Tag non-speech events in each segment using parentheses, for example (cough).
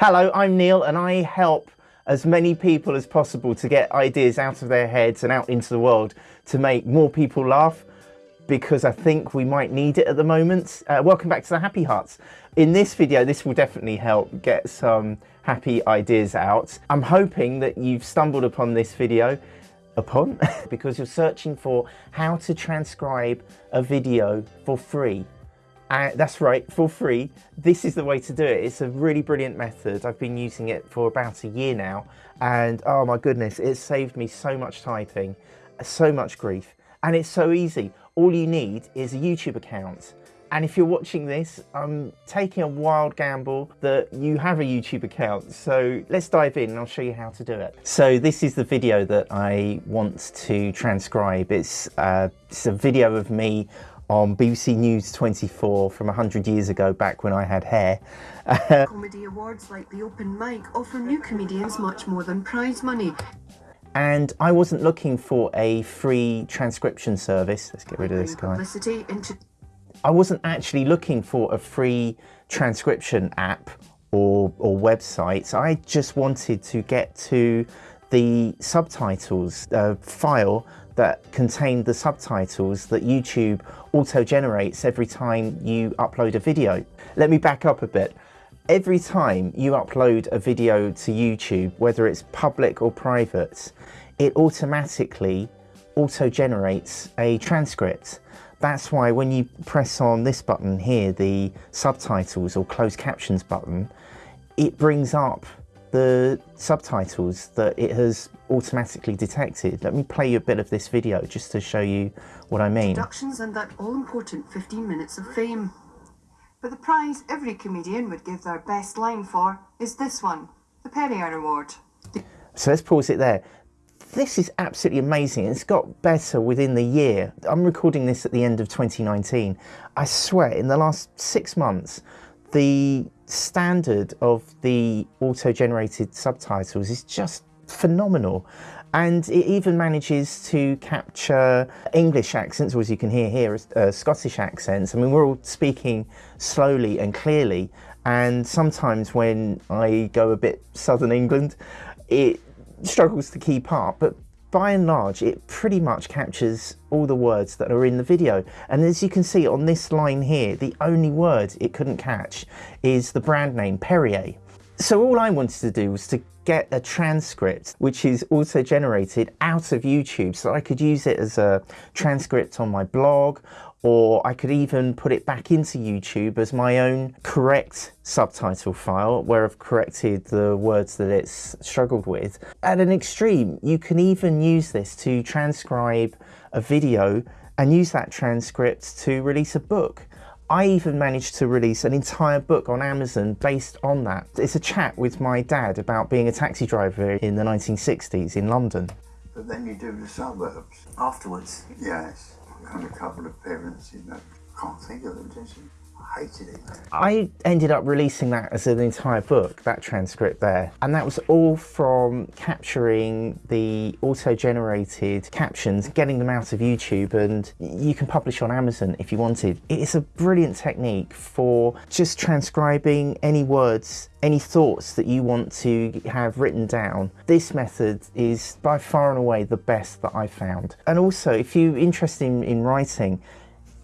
Hello, I'm Neil and I help as many people as possible to get ideas out of their heads and out into the world to make more people laugh because I think we might need it at the moment. Uh, welcome back to the Happy Hearts. In this video, this will definitely help get some happy ideas out. I'm hoping that you've stumbled upon this video upon (laughs) because you're searching for how to transcribe a video for free uh, that's right, for free. This is the way to do it. It's a really brilliant method. I've been using it for about a year now. And oh my goodness, it's saved me so much typing, so much grief. And it's so easy. All you need is a YouTube account. And if you're watching this, I'm taking a wild gamble that you have a YouTube account. So let's dive in and I'll show you how to do it. So this is the video that I want to transcribe. It's, uh, it's a video of me on BBC News 24 from 100 years ago, back when I had hair. (laughs) Comedy awards like the Open Mic offer new comedians much more than prize money. And I wasn't looking for a free transcription service. Let's get rid of this guy. I wasn't actually looking for a free transcription app or, or website. I just wanted to get to the subtitles uh, file that contained the subtitles that YouTube auto-generates every time you upload a video. Let me back up a bit. Every time you upload a video to YouTube, whether it's public or private, it automatically auto-generates a transcript. That's why when you press on this button here, the subtitles or closed captions button, it brings up the subtitles that it has automatically detected. Let me play you a bit of this video just to show you what I mean. Productions and that all-important 15 minutes of fame. But the prize every comedian would give their best line for is this one, the Perrier Award. So let's pause it there. This is absolutely amazing. It's got better within the year. I'm recording this at the end of 2019. I swear, in the last six months, the standard of the auto-generated subtitles is just phenomenal and it even manages to capture English accents, or as you can hear here, uh, Scottish accents. I mean, we're all speaking slowly and clearly, and sometimes when I go a bit Southern England, it struggles to keep up, but by and large, it pretty much captures all the words that are in the video. And as you can see on this line here, the only word it couldn't catch is the brand name Perrier. So all I wanted to do was to get a transcript which is also generated out of YouTube so I could use it as a transcript on my blog or I could even put it back into YouTube as my own correct subtitle file where I've corrected the words that it's struggled with. At an extreme, you can even use this to transcribe a video and use that transcript to release a book. I even managed to release an entire book on Amazon based on that. It's a chat with my dad about being a taxi driver in the 1960s in London. But then you do the suburbs. afterwards. Yes. And a couple of parents, you know. Can't think of them, did you? I hated it. I ended up releasing that as an entire book, that transcript there. And that was all from capturing the auto-generated captions, getting them out of YouTube, and you can publish on Amazon if you wanted. It is a brilliant technique for just transcribing any words, any thoughts that you want to have written down. This method is by far and away the best that I've found. And also, if you're interested in, in writing,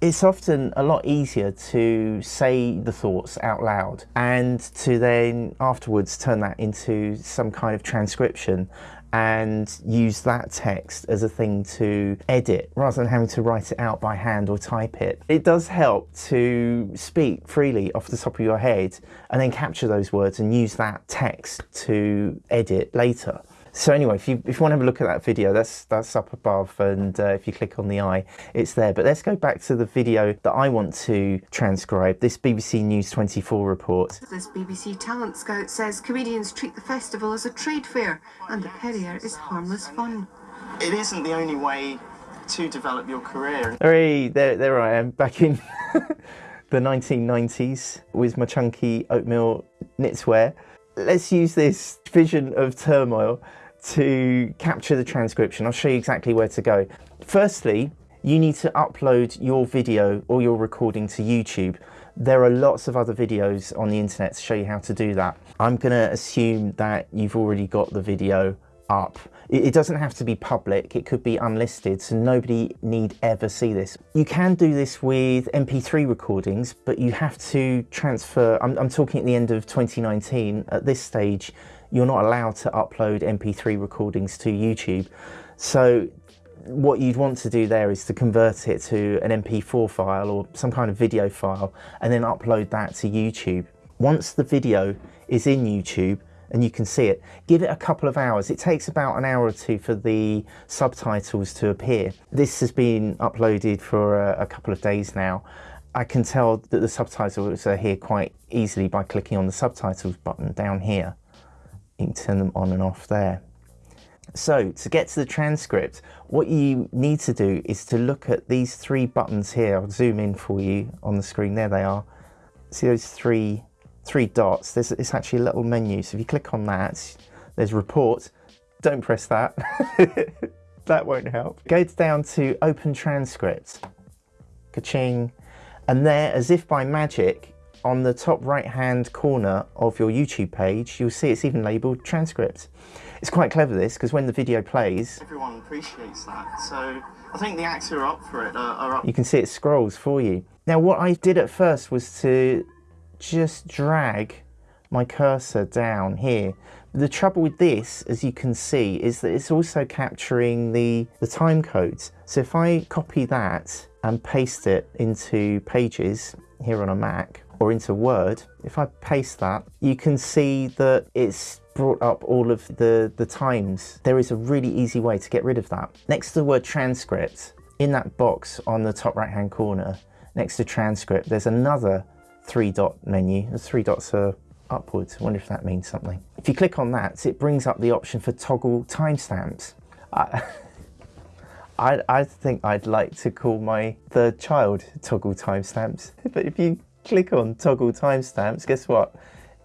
it's often a lot easier to say the thoughts out loud and to then afterwards turn that into some kind of transcription and use that text as a thing to edit rather than having to write it out by hand or type it. It does help to speak freely off the top of your head and then capture those words and use that text to edit later. So anyway, if you, if you want to have a look at that video, that's, that's up above and uh, if you click on the eye, it's there. But let's go back to the video that I want to transcribe, this BBC News 24 report. This BBC Talent Scout says comedians treat the festival as a trade fair and the Perrier is harmless fun. It isn't the only way to develop your career. Hey, there, there I am, back in (laughs) the 1990s with my chunky oatmeal knitswear. Let's use this vision of turmoil to capture the transcription. I'll show you exactly where to go. Firstly, you need to upload your video or your recording to YouTube. There are lots of other videos on the internet to show you how to do that. I'm gonna assume that you've already got the video up. It, doesn't have to be public, it could be unlisted, so nobody need ever see this. You can do this with MP3 recordings, but you have to transfer, I'm, I'm talking at the end of 2019, at this stage, you're not allowed to upload MP3 recordings to YouTube. So what you'd want to do there is to convert it to an MP4 file or some kind of video file and then upload that to YouTube. Once the video is in YouTube and you can see it, give it a couple of hours. It takes about an hour or two for the subtitles to appear. This has been uploaded for a, a couple of days now. I can tell that the subtitles are here quite easily by clicking on the subtitles button down here. You can turn them on and off there. So to get to the transcript, what you need to do is to look at these three buttons here. I'll zoom in for you on the screen. There they are. See those three three dots? There's it's actually a little menu. So if you click on that, there's report. Don't press that. (laughs) that won't help. Go down to open transcript. Ka-ching. And there, as if by magic, on the top right hand corner of your YouTube page, you'll see it's even labeled transcript. It's quite clever this because when the video plays, Everyone appreciates that. So I think the acts who are up for it are, are up. you can see it scrolls for you. Now what I did at first was to just drag my cursor down here. The trouble with this, as you can see, is that it's also capturing the, the time codes. So if I copy that and paste it into Pages here on a Mac or into Word, if I paste that, you can see that it's brought up all of the, the times. There is a really easy way to get rid of that. Next to the word transcript, in that box on the top right hand corner, next to transcript, there's another three dot menu. The three dots are upwards. I wonder if that means something. If you click on that, it brings up the option for toggle timestamps. I, (laughs) I, I think I'd like to call my third child toggle timestamps. (laughs) But if you click on toggle timestamps, guess what?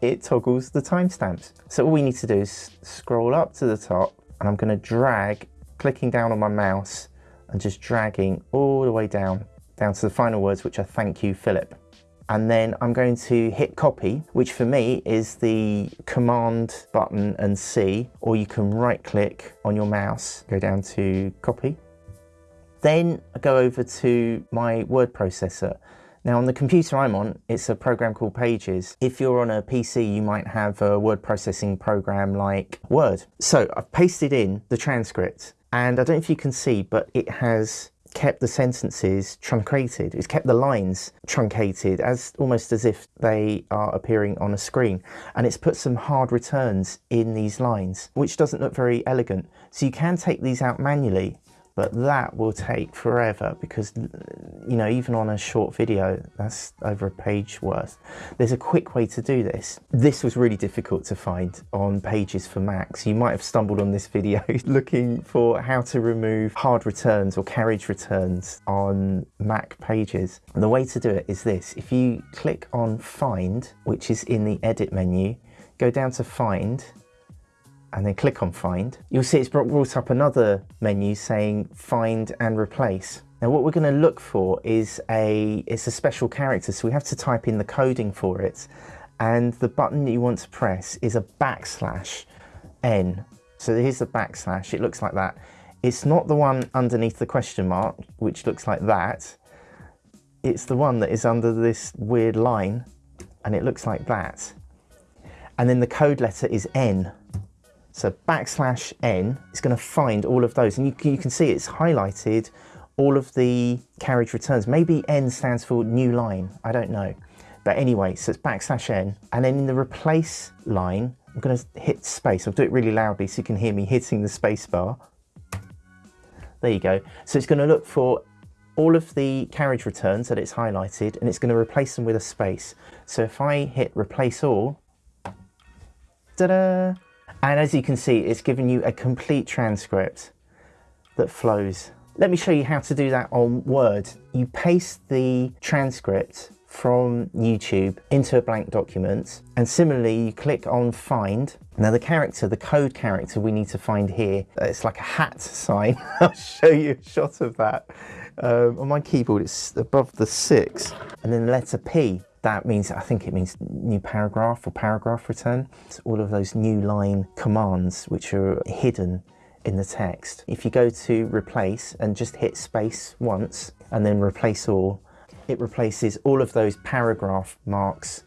It toggles the timestamps. So all we need to do is scroll up to the top and I'm going to drag, clicking down on my mouse and just dragging all the way down, down to the final words, which are thank you, Philip and then I'm going to hit copy, which for me is the command button and C, or you can right click on your mouse, go down to copy. Then I go over to my word processor. Now on the computer I'm on, it's a program called Pages. If you're on a PC, you might have a word processing program like Word. So I've pasted in the transcript and I don't know if you can see, but it has kept the sentences truncated. It's kept the lines truncated as almost as if they are appearing on a screen. And it's put some hard returns in these lines, which doesn't look very elegant. So you can take these out manually but that will take forever because you know even on a short video that's over a page worth. There's a quick way to do this. This was really difficult to find on pages for macs. You might have stumbled on this video (laughs) looking for how to remove hard returns or carriage returns on mac pages. And the way to do it is this. If you click on find which is in the edit menu go down to find and then click on find, you'll see it's brought up another menu saying find and replace. Now what we're going to look for is a, it's a special character, so we have to type in the coding for it. And the button that you want to press is a backslash n. So here's the backslash, it looks like that. It's not the one underneath the question mark, which looks like that. It's the one that is under this weird line, and it looks like that. And then the code letter is n. So backslash n is going to find all of those. And you, you can see it's highlighted all of the carriage returns. Maybe n stands for new line. I don't know. But anyway, so it's backslash n. And then in the replace line, I'm going to hit space. I'll do it really loudly so you can hear me hitting the space bar. There you go. So it's going to look for all of the carriage returns that it's highlighted and it's going to replace them with a space. So if I hit replace all, ta-da! And as you can see, it's given you a complete transcript that flows. Let me show you how to do that on Word. You paste the transcript from YouTube into a blank document. And similarly, you click on find. Now the character, the code character we need to find here, it's like a hat (laughs) sign. I'll show you a shot of that. Um, on my keyboard, it's above the six and then the letter P. That means, I think it means new paragraph or paragraph return. It's all of those new line commands which are hidden in the text. If you go to replace and just hit space once and then replace all, it replaces all of those paragraph marks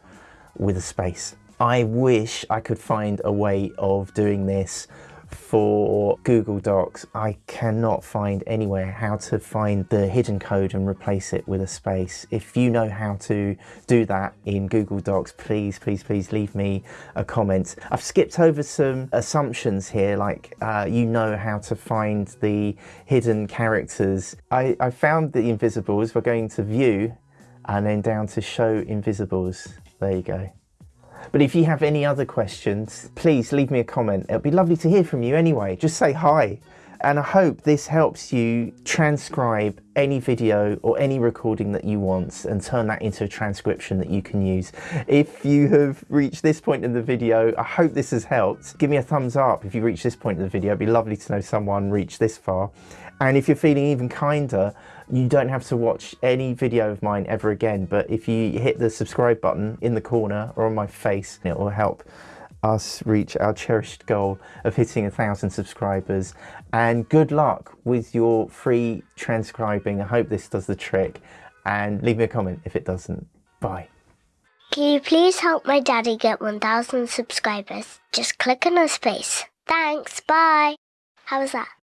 with a space. I wish I could find a way of doing this for Google Docs. I cannot find anywhere how to find the hidden code and replace it with a space. If you know how to do that in Google Docs, please, please, please leave me a comment. I've skipped over some assumptions here, like uh, you know how to find the hidden characters. I, I found the invisibles. We're going to view and then down to show invisibles. There you go. But if you have any other questions, please leave me a comment. It'll be lovely to hear from you anyway. Just say hi. And I hope this helps you transcribe any video or any recording that you want and turn that into a transcription that you can use. If you have reached this point in the video, I hope this has helped. Give me a thumbs up if you reached this point in the video. It'd be lovely to know someone reached this far. And if you're feeling even kinder, you don't have to watch any video of mine ever again. But if you hit the subscribe button in the corner or on my face, it will help us reach our cherished goal of hitting a thousand subscribers. And good luck with your free transcribing. I hope this does the trick. And leave me a comment if it doesn't. Bye. Can you please help my daddy get 1,000 subscribers? Just click on his face. Thanks, bye. How was that?